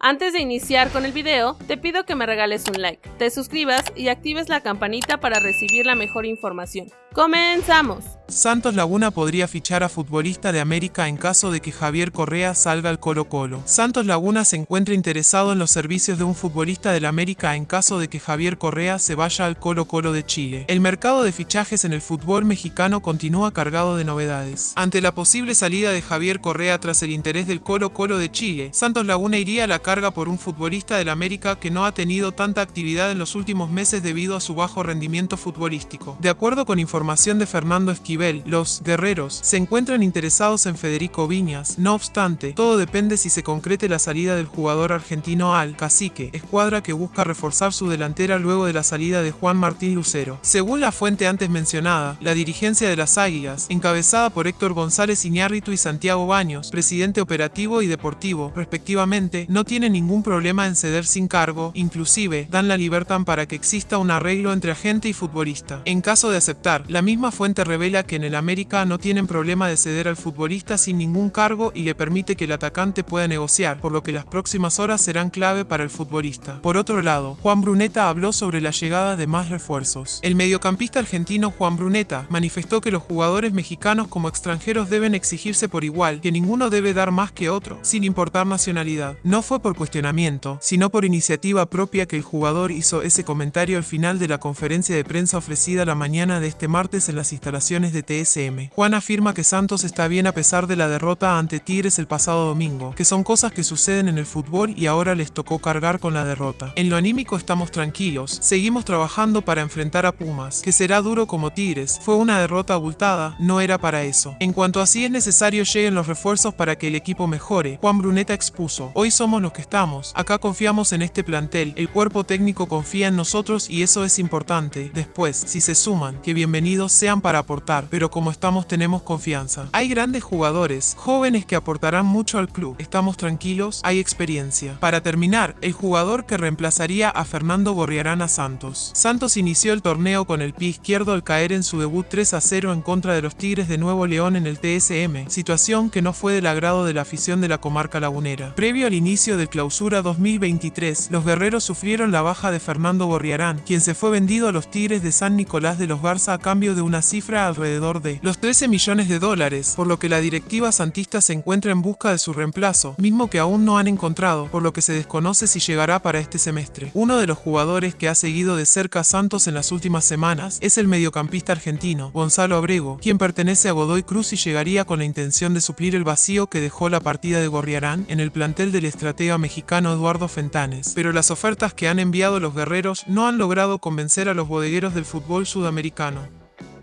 Antes de iniciar con el video, te pido que me regales un like, te suscribas y actives la campanita para recibir la mejor información. ¡Comenzamos! Santos Laguna podría fichar a futbolista de América en caso de que Javier Correa salga al Colo Colo. Santos Laguna se encuentra interesado en los servicios de un futbolista del América en caso de que Javier Correa se vaya al Colo Colo de Chile. El mercado de fichajes en el fútbol mexicano continúa cargado de novedades. Ante la posible salida de Javier Correa tras el interés del Colo Colo de Chile, Santos Laguna iría a la carga por un futbolista del América que no ha tenido tanta actividad en los últimos meses debido a su bajo rendimiento futbolístico. De acuerdo con información de Fernando Esquivel, los guerreros se encuentran interesados en Federico Viñas. No obstante, todo depende si se concrete la salida del jugador argentino al Cacique, escuadra que busca reforzar su delantera luego de la salida de Juan Martín Lucero. Según la fuente antes mencionada, la dirigencia de las Águilas, encabezada por Héctor González Iñárritu y Santiago Baños, presidente operativo y deportivo, respectivamente, no tiene ningún problema en ceder sin cargo, inclusive dan la libertad para que exista un arreglo entre agente y futbolista. En caso de aceptar, la misma fuente revela que en el América no tienen problema de ceder al futbolista sin ningún cargo y le permite que el atacante pueda negociar, por lo que las próximas horas serán clave para el futbolista. Por otro lado, Juan Bruneta habló sobre la llegada de más refuerzos. El mediocampista argentino Juan Bruneta manifestó que los jugadores mexicanos como extranjeros deben exigirse por igual, que ninguno debe dar más que otro, sin importar nacionalidad. No fue por cuestionar sino por iniciativa propia que el jugador hizo ese comentario al final de la conferencia de prensa ofrecida la mañana de este martes en las instalaciones de TSM. Juan afirma que Santos está bien a pesar de la derrota ante Tigres el pasado domingo, que son cosas que suceden en el fútbol y ahora les tocó cargar con la derrota. En lo anímico estamos tranquilos, seguimos trabajando para enfrentar a Pumas, que será duro como Tigres, fue una derrota abultada, no era para eso. En cuanto a si es necesario lleguen los refuerzos para que el equipo mejore, Juan Bruneta expuso, hoy somos los que estamos, acá confiamos en este plantel, el cuerpo técnico confía en nosotros y eso es importante. Después, si se suman, que bienvenidos sean para aportar, pero como estamos tenemos confianza. Hay grandes jugadores, jóvenes que aportarán mucho al club. Estamos tranquilos, hay experiencia. Para terminar, el jugador que reemplazaría a Fernando Gorriarán a Santos. Santos inició el torneo con el pie izquierdo al caer en su debut 3 a 0 en contra de los Tigres de Nuevo León en el TSM, situación que no fue del agrado de la afición de la comarca lagunera. Previo al inicio del clausura 2023, los guerreros sufrieron la baja de Fernando Borriarán, quien se fue vendido a los Tigres de San Nicolás de los Garza a cambio de una cifra de los 13 millones de dólares, por lo que la directiva santista se encuentra en busca de su reemplazo, mismo que aún no han encontrado, por lo que se desconoce si llegará para este semestre. Uno de los jugadores que ha seguido de cerca a Santos en las últimas semanas es el mediocampista argentino, Gonzalo Abrego, quien pertenece a Godoy Cruz y llegaría con la intención de suplir el vacío que dejó la partida de Gorriarán en el plantel del estratega mexicano Eduardo Fentanes, pero las ofertas que han enviado los guerreros no han logrado convencer a los bodegueros del fútbol sudamericano.